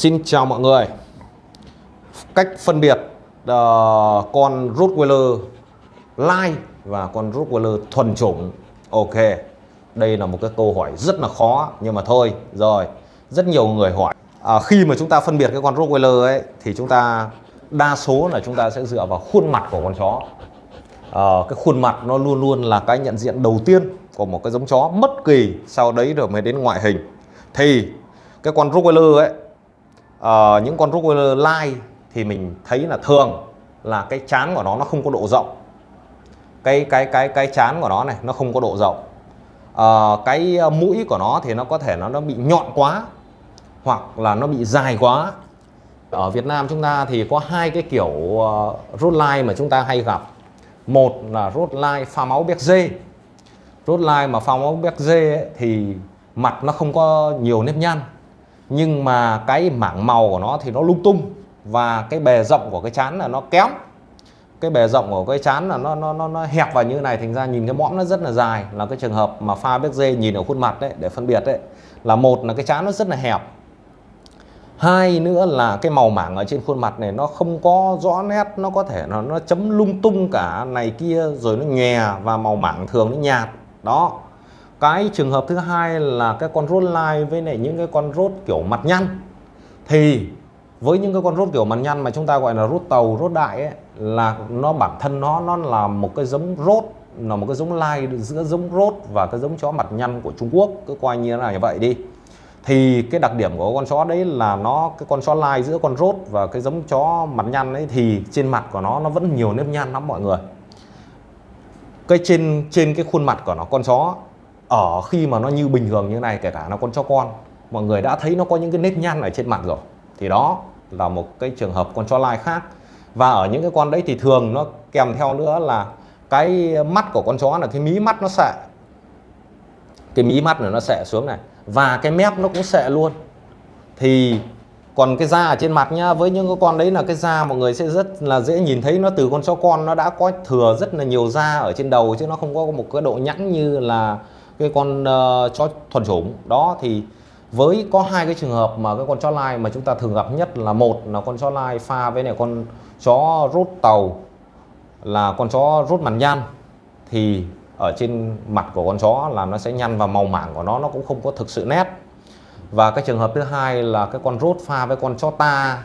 Xin chào mọi người. Cách phân biệt uh, con Rottweiler lai và con Rottweiler thuần chủng. Ok Đây là một cái câu hỏi rất là khó Nhưng mà thôi Rồi. Rất nhiều người hỏi à, Khi mà chúng ta phân biệt cái con Rottweiler ấy Thì chúng ta Đa số là chúng ta sẽ dựa vào khuôn mặt của con chó. À, Cái khuôn mặt nó luôn luôn là cái nhận diện đầu tiên Của một cái giống chó Bất kỳ sau đấy rồi mới đến ngoại hình. Thì cái con Rottweiler ấy uh, những con Rottweiler lai thì mình thấy là thường là cái chán của nó nó không có độ rộng. Cái cái cái cái chán của nó này nó không có độ rộng. Uh, cái ờ, mũi của nó thì nó có thể nó nó bị nhọn quá hoặc là nó bị dài quá. Ở Việt Nam chúng ta thì có hai cái kiểu uh, Rottweiler mà chúng ta hay gặp. Một là Rottweiler pha máu béc dê. Rottweiler mà pha máu béc dê ấy, thì mặt nó không có nhiều nếp nhăn nhưng mà cái mảng màu của nó thì nó lung tung và cái bề rộng của cái chán là nó kém. Cái bề rộng của cái chán là nó nó nó, nó hẹp vào như này thành ra nhìn cái mõm nó rất là dài. Là cái trường hợp mà pha béc dê nhìn ở khuôn mặt đấy để phân biệt đấy là một là cái chán nó rất là hẹp. Hai nữa là cái màu mảng ở trên khuôn mặt này nó không có rõ nét nó có thể nó nó chấm lung tung cả này kia rồi nó nhòe và màu mảng thường nó nhạt. Đó cái trường hợp thứ hai là cái con rốt lai với lại những cái con rốt kiểu mặt nhăn. Thì với những cái con rốt kiểu mặt nhăn mà chúng ta gọi là rốt tàu rốt đại ấy, là nó bản thân nó nó là một cái giống rốt là một cái giống lai giữa giống rốt và cái giống chó mặt nhăn của Trung Quốc. Cứ coi như là như vậy đi. Thì cái đặc điểm của con chó đấy là nó cái con chó lai giữa con rốt và cái giống chó mặt nhăn ấy thì trên mặt của nó nó vẫn nhiều nếp nhăn lắm mọi người. Cái trên trên cái khuôn mặt của nó con chó ở khi mà nó như bình thường như này, kể cả nó con chó con, mọi người đã thấy nó có những cái nếp nhăn ở trên mặt rồi, thì đó là một cái trường hợp con chó lai khác. Và ở những cái con đấy thì thường nó kèm theo nữa là cái mắt của con chó là cái mí mắt nó sệ cái mí mắt này nó sệ xuống này, và cái mép nó cũng sệ luôn. Thì còn cái da ở trên mặt nhá, với những cái con đấy là cái da mọi người sẽ rất là dễ nhìn thấy, nó từ con chó con nó đã có thừa rất là nhiều da ở trên đầu chứ nó không có một cái độ nhẵn như là cái con uh, chó thuần chủng. Đó thì với có hai cái trường hợp mà cái con chó lai mà chúng ta thường gặp nhất là một là con chó lai pha với này con chó rút tàu là con chó rút mặt nhăn thì ở trên mặt của con chó là nó sẽ nhăn và màu mảng của nó nó cũng không có thực sự nét. Và cái trường hợp thứ hai là cái con rốt pha với con chó ta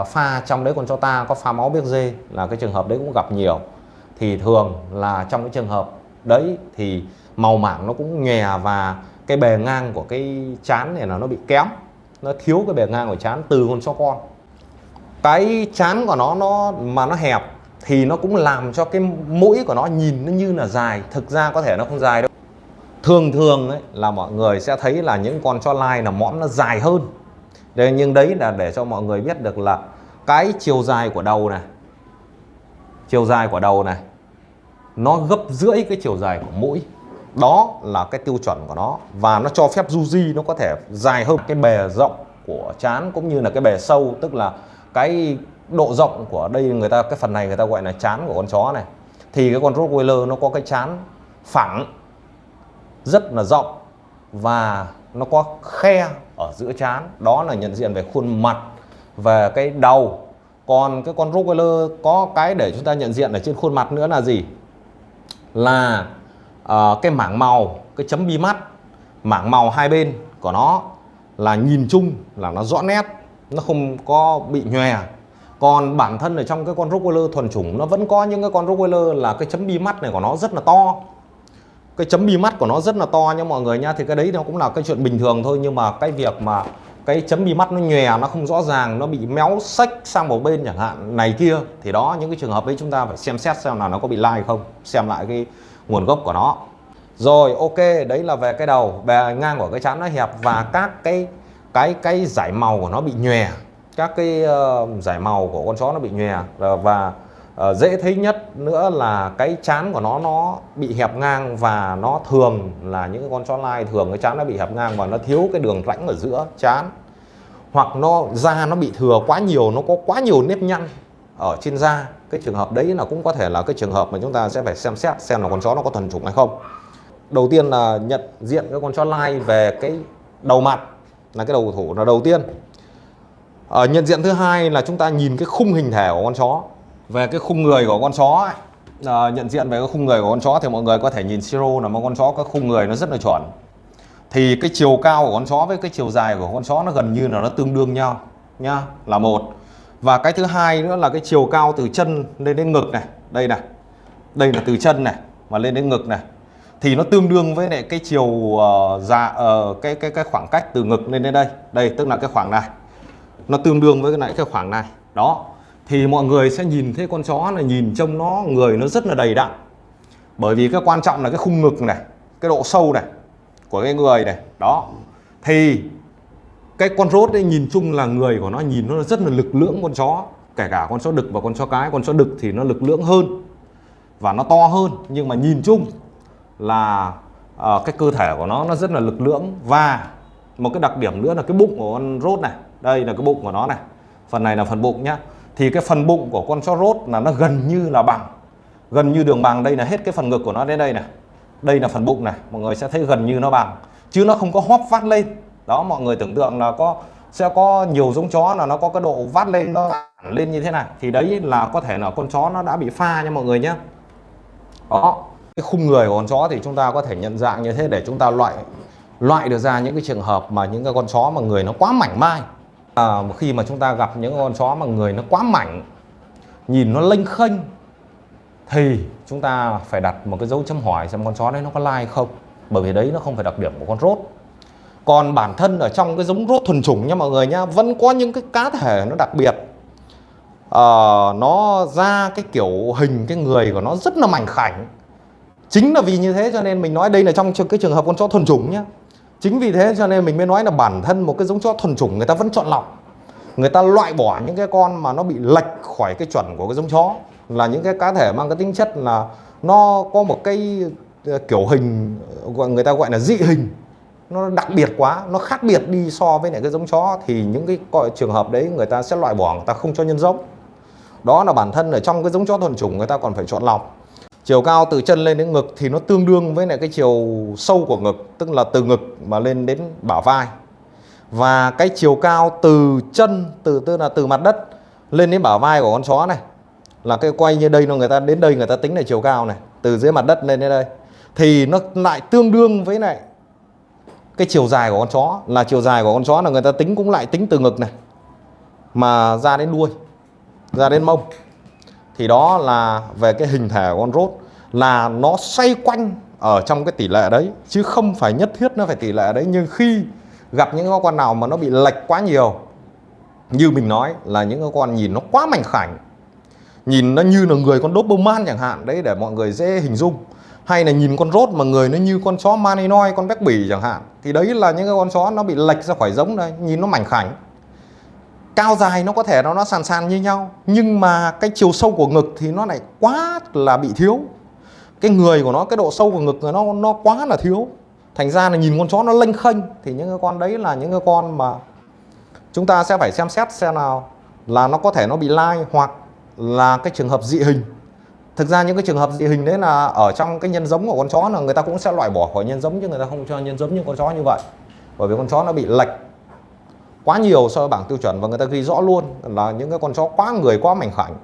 uh, pha trong đấy con chó ta có pha máu biếc dê là cái trường hợp đấy cũng gặp nhiều. Thì thường là trong cái trường hợp đấy thì màu mảng nó cũng nhòe và cái bề ngang của cái chán này là nó bị kém nó thiếu cái bề ngang của chán từ con chó con. Cái chán của nó nó mà nó hẹp thì nó cũng làm cho cái mũi của nó nhìn nó như là dài. Thực ra có thể nó không dài đâu. Thường thường ấy, là mọi người sẽ thấy là những con chó lai là mõm nó dài hơn. Đấy, nhưng đấy là để cho mọi người biết được là cái chiều dài của đầu này chiều dài của đầu này nó gấp rưỡi cái chiều dài của mũi đó là cái tiêu chuẩn của nó và nó cho phép Yuji nó có thể dài hơn cái bề rộng của chán cũng như là cái bề sâu, tức là cái độ rộng của đây người ta, cái phần này người ta gọi là chán của con chó này. Thì cái con Rottweiler nó có cái chán phẳng, rất là rộng và nó có khe ở giữa chán. Đó là nhận diện về khuôn mặt, về cái đầu. Còn cái con Rottweiler có cái để chúng ta nhận diện ở trên khuôn mặt nữa là gì? Là Ờ, cái mảng màu, cái chấm bi mắt, mảng màu hai bên của nó là nhìn chung, là nó rõ nét, nó không có bị nhòe. Còn bản thân ở trong cái con Rottweiler thuần chủng, nó vẫn có những cái con Rottweiler là cái chấm bi mắt này của nó rất là to. Cái chấm bi mắt của nó rất là to nha mọi người nha, thì cái đấy nó cũng là cái chuyện bình thường thôi, nhưng mà cái việc mà cái chấm bi mắt nó nhòe, nó không rõ ràng, nó bị méo sách sang một bên chẳng hạn, này kia, thì đó, những cái trường hợp ấy chúng ta phải xem xét xem là nó có bị lai không, xem lại cái nguồn gốc của nó. Rồi ok đấy là về cái đầu. Bề ngang của cái chán nó hẹp và các cái cái cái giải màu của nó bị nhòe. Các cái uh, giải màu của con chó nó bị nhòe. Ờ, và uh, dễ thấy nhất nữa là cái chán của nó nó bị hẹp ngang và nó thường là những con chó lai thường cái chán nó bị hẹp ngang và nó thiếu cái đường rãnh ở giữa chán. Hoặc nó da nó bị thừa quá nhiều nó có quá nhiều nếp nhăn ở trên da cái trường hợp đấy là cũng có thể là cái trường hợp mà chúng ta sẽ phải xem xét xem là con chó nó có thuần chủng hay không. Đầu tiên là nhận diện cái con chó lai về cái đầu mặt là cái đầu thủ là đầu tiên. Ở nhận diện thứ hai là chúng ta nhìn cái khung hình thể của con chó về cái khung người của con chó ấy, à, nhận diện về cái khung người của con chó thì mọi người có thể nhìn siro là một con chó có khung người nó rất là chuẩn. Thì cái chiều cao của con chó với cái chiều dài của con chó nó gần như là nó tương đương nhau nhá là một và cái thứ hai nữa là cái chiều cao từ chân lên đến ngực này. Đây này. Đây là từ chân này mà lên đến ngực này. Thì nó tương đương với lại cái chiều uh, dạ uh, cái cái cái khoảng cách từ ngực lên đến đây. Đây tức là cái khoảng này. Nó tương đương với cái này cái khoảng này. Đó. Thì mọi người sẽ nhìn thấy con chó này nhìn trông nó người nó rất là đầy đặn. Bởi vì cái quan trọng là cái khung ngực này cái độ sâu này của cái người này. Đó. Thì cái con rốt ấy nhìn chung là người của nó nhìn nó rất là lực lưỡng con chó. Kể cả con chó đực và con chó cái con chó đực thì nó lực lưỡng hơn và nó to hơn. Nhưng mà nhìn chung là uh, cái cơ thể của nó nó rất là lực lưỡng. Và một cái đặc điểm nữa là cái bụng của con rốt này đây là cái bụng của nó này. Phần này là phần bụng nhá. Thì cái phần bụng của con chó rốt là nó gần như là bằng gần như đường bằng. Đây là hết cái phần ngực của nó đến đây này. Đây là phần bụng này mọi người sẽ thấy gần như nó bằng. Chứ nó không có hóp vắt lên đó mọi người tưởng tượng là có sẽ có nhiều giống chó là nó có cái độ vắt lên nó lên như thế này. Thì đấy là có thể là con chó nó đã bị pha nha mọi người nhé đó cái khung người của con chó thì chúng ta có thể nhận dạng như thế để chúng ta loại loại được ra những cái trường hợp mà những cái con chó mà người nó quá mảnh mai. À, khi mà chúng ta gặp những con chó mà người nó quá mảnh nhìn nó lênh khênh thì chúng ta phải đặt một cái dấu chấm hỏi xem con chó đấy nó có lai không? Bởi vì đấy nó không phải đặc điểm của con rốt còn bản thân ở trong cái giống rốt thuần chủng nha mọi người nhá vẫn có những cái cá thể nó đặc biệt. À, nó ra cái kiểu hình cái người của nó rất là mảnh khảnh. Chính là vì như thế cho nên mình nói đây là trong cái trường hợp con chó thuần chủng nhá. Chính vì thế cho nên mình mới nói là bản thân một cái giống chó thuần chủng người ta vẫn chọn lọc. Người ta loại bỏ những cái con mà nó bị lệch khỏi cái chuẩn của cái giống chó. Là những cái cá thể mang cái tính chất là nó có một cái ờ, kiểu hình gọi người ta gọi là dị hình nó đặc biệt quá, nó khác biệt đi so với lại cái giống chó. Thì những cái trường hợp đấy người ta sẽ loại bỏ, người ta không cho nhân giống. Đó là bản thân ở trong cái giống chó thuần chủng người ta còn phải chọn lọc. Chiều cao từ chân lên đến ngực thì nó tương đương với lại cái chiều sâu của ngực, tức là từ ngực mà lên đến bả vai. Và cái chiều cao từ chân, từ, tức là từ mặt đất lên đến bả vai của con chó này, là cái quay như đây nó người ta, đến đây người ta tính là chiều cao này, từ dưới mặt đất lên đến đây. Thì nó lại tương đương với lại cái chiều dài của con chó, là chiều dài của con chó là người ta tính cũng lại tính từ ngực này, mà ra đến đuôi, ra đến mông. Thì đó là về cái hình thể của con rốt, là nó xoay quanh ở trong cái tỷ lệ đấy, chứ không phải nhất thiết nó phải tỷ lệ đấy. Nhưng khi gặp những con nào mà nó bị lệch quá nhiều, như mình nói là những con nhìn nó quá mảnh khảnh, nhìn nó như là người con Doberman chẳng hạn, đấy để mọi người dễ hình dung hay là nhìn con rốt mà người nó như con chó Malinois con béc bỉ chẳng hạn, thì đấy là những cái con chó nó bị lệch ra khỏi giống đây, nhìn nó mảnh khảnh. Cao dài nó có thể nó nó sàn sàn như nhau, nhưng mà cái chiều sâu của ngực thì nó lại quá là bị thiếu. Cái người của nó, cái độ sâu của ngực nó nó quá là thiếu. Thành ra là nhìn con chó nó lênh khênh, thì những cái con đấy là những cái con mà chúng ta sẽ phải xem xét xem nào là nó có thể nó bị lai, hoặc là cái trường hợp dị hình thực ra những cái trường hợp dị hình đấy là ở trong cái nhân giống của con chó là người ta cũng sẽ loại bỏ khỏi nhân giống chứ người ta không cho nhân giống như con chó như vậy. Bởi vì con chó nó bị lệch quá nhiều so với bảng tiêu chuẩn và người ta ghi rõ luôn là những cái con chó quá người, quá mảnh khảnh.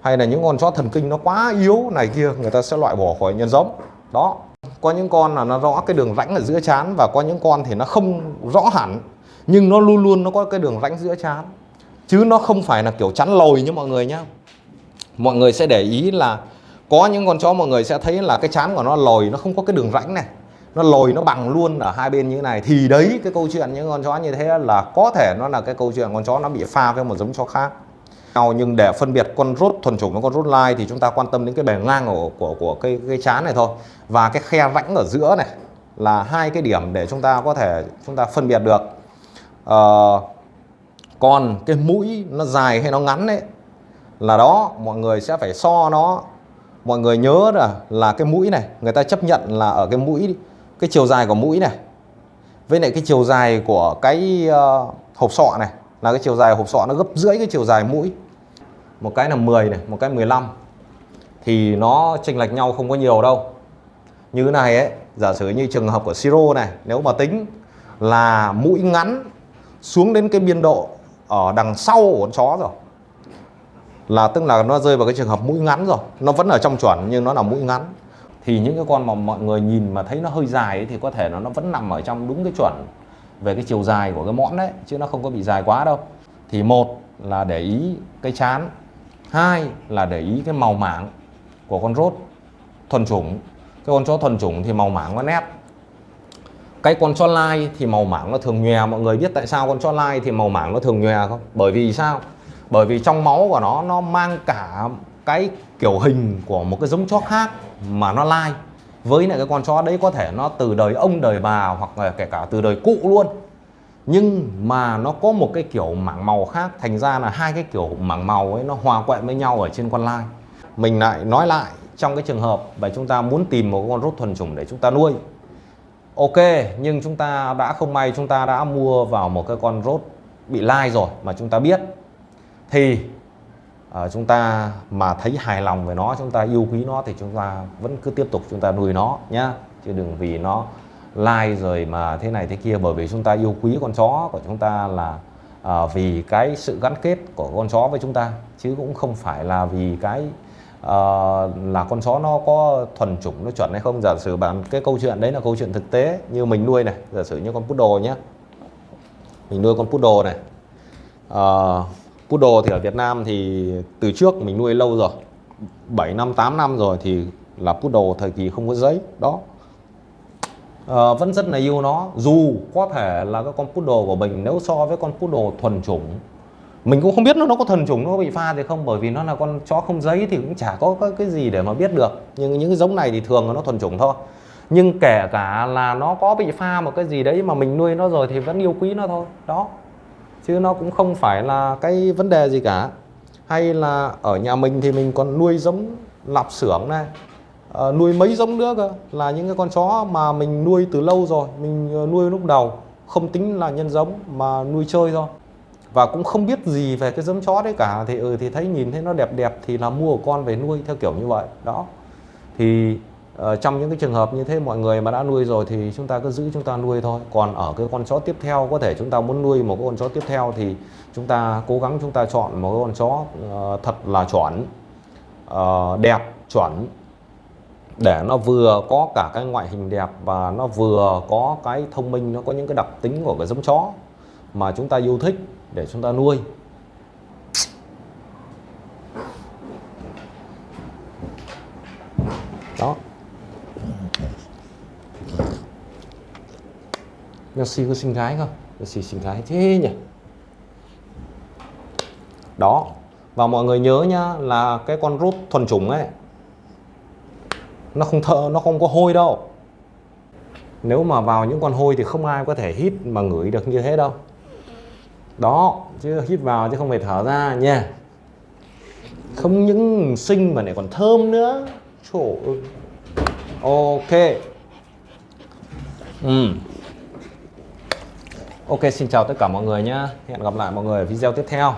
Hay là những con chó thần kinh nó quá yếu này kia, người ta sẽ loại bỏ khỏi nhân giống. Đó, có những con là nó rõ cái đường rãnh ở giữa chán và có những con thì nó không rõ hẳn, nhưng nó luôn luôn nó có cái đường rãnh giữa chán. Chứ nó không phải là kiểu chắn lồi như mọi người nhá mọi người sẽ để ý là có những con chó mọi người sẽ thấy là cái chán của nó lồi nó không có cái đường rãnh này. Nó lồi nó bằng luôn ở hai bên như thế này. Thì đấy cái câu chuyện những con chó như thế là có thể nó là cái câu chuyện con chó nó bị pha với một giống chó khác. Nhưng để phân biệt con rốt thuần chủng với con rốt lai thì chúng ta quan tâm đến cái bề ngang của của của cái cái chán này thôi. Và cái khe rãnh ở giữa này là hai cái điểm để chúng ta có thể chúng ta phân biệt được. Ờ, uh, còn cái mũi nó dài hay nó ngắn đấy là đó mọi người sẽ phải so nó. Mọi người nhớ là là cái mũi này người ta chấp nhận là ở cái mũi cái chiều dài của mũi này. Với lại cái chiều dài của cái uh, hộp sọ này là cái chiều dài hộp sọ nó gấp rưỡi cái chiều dài mũi. Một cái là 10 này một cái 15 thì nó chênh lệch nhau không có nhiều đâu. Như này ấy giả sử như trường hợp của siro này nếu mà tính là mũi ngắn xuống đến cái biên độ ở đằng sau của con chó rồi là tức là nó rơi vào cái trường hợp mũi ngắn rồi. Nó vẫn ở trong chuẩn nhưng nó là mũi ngắn. Thì những cái con mà mọi người nhìn mà thấy nó hơi dài ấy, thì có thể nó nó vẫn nằm ở trong đúng cái chuẩn về cái chiều dài của cái mõm đấy chứ nó không có bị dài quá đâu. Thì một là để ý cái chán. Hai là để ý cái màu mảng của con rốt thuần chủng. Cái con chó thuần chủng thì màu mảng nó nét. Cái con chó lai thì màu mảng nó thường nhòe. Mọi người biết tại sao con chó lai thì màu mảng nó thường nhòe không? Bởi vì sao? Bởi vì trong máu của nó nó mang cả cái kiểu hình của một cái giống chó khác mà nó lai. Với lại cái con chó đấy có thể nó từ đời ông đời bà hoặc là kể cả từ đời cụ luôn. Nhưng mà nó có một cái kiểu mảng màu khác, thành ra là hai cái kiểu mảng màu ấy nó hòa quẹn với nhau ở trên con lai. Mình lại nói lại, trong cái trường hợp và chúng ta muốn tìm một con rốt thuần chủng để chúng ta nuôi. Ok, nhưng chúng ta đã không may chúng ta đã mua vào một cái con rốt bị lai rồi mà chúng ta biết thì uh, chúng ta mà thấy hài lòng về nó chúng ta yêu quý nó thì chúng ta vẫn cứ tiếp tục chúng ta nuôi nó nhá. Chứ đừng vì nó lai rồi mà thế này thế kia bởi vì chúng ta yêu quý con chó của chúng ta là uh, vì cái sự gắn kết của con chó với chúng ta. Chứ cũng không phải là vì cái uh, là con chó nó có thuần chủng nó chuẩn hay không. Giả sử bạn cái câu chuyện đấy là câu chuyện thực tế như mình nuôi này giả sử như con poodle nhé mình nuôi con poodle này. Uh, Poodle thì ở Việt Nam thì từ trước mình nuôi lâu rồi 7 năm 8 năm rồi thì là Poodle thời kỳ không có giấy đó. À, vẫn rất là yêu nó dù có thể là cái con Poodle của mình nếu so với con Poodle thuần chủng mình cũng không biết nó nó có thuần chủng nó có bị pha thì không bởi vì nó là con chó không giấy thì cũng chả có cái gì để mà biết được. Nhưng những cái giống này thì thường nó thuần chủng thôi. Nhưng kể cả là nó có bị pha một cái gì đấy mà mình nuôi nó rồi thì vẫn yêu quý nó thôi đó chứ nó cũng không phải là cái vấn đề gì cả. Hay là ở nhà mình thì mình còn nuôi giống lạp xưởng này à, nuôi mấy giống nữa cơ là những cái con chó mà mình nuôi từ lâu rồi mình ờ, nuôi lúc đầu không tính là nhân giống mà nuôi chơi thôi. Và cũng không biết gì về cái giống chó đấy cả thì ừ thì thấy nhìn thấy nó đẹp đẹp thì là mua con về nuôi theo kiểu như vậy. Đó. Thì Ờ, trong những cái trường hợp như thế mọi người mà đã nuôi rồi thì chúng ta cứ giữ chúng ta nuôi thôi. Còn ở cái con chó tiếp theo có thể chúng ta muốn nuôi một cái con chó tiếp theo thì chúng ta cố gắng chúng ta chọn một cái con chó uh, thật là chuẩn uh, đẹp chuẩn để nó vừa có cả cái ngoại hình đẹp và nó vừa có cái thông minh nó có những cái đặc tính của cái giống chó mà chúng ta yêu thích để chúng ta nuôi. Messi có sinh gái không? Messi sinh gái thế nhỉ? Đó Và mọi người nhớ nhá là cái con rút thuần chủng ấy Nó không thợ, nó không có hôi đâu. Nếu mà vào những con hôi thì không ai có thể hít mà ngửi được như thế đâu. Đó Chứ hít vào chứ không phải thở ra nha. Không những sinh mà lại còn thơm nữa. Trời ơi. Ok. Ừ. Ok, xin chào tất cả mọi người nhé. Hẹn gặp lại mọi người ở video tiếp theo.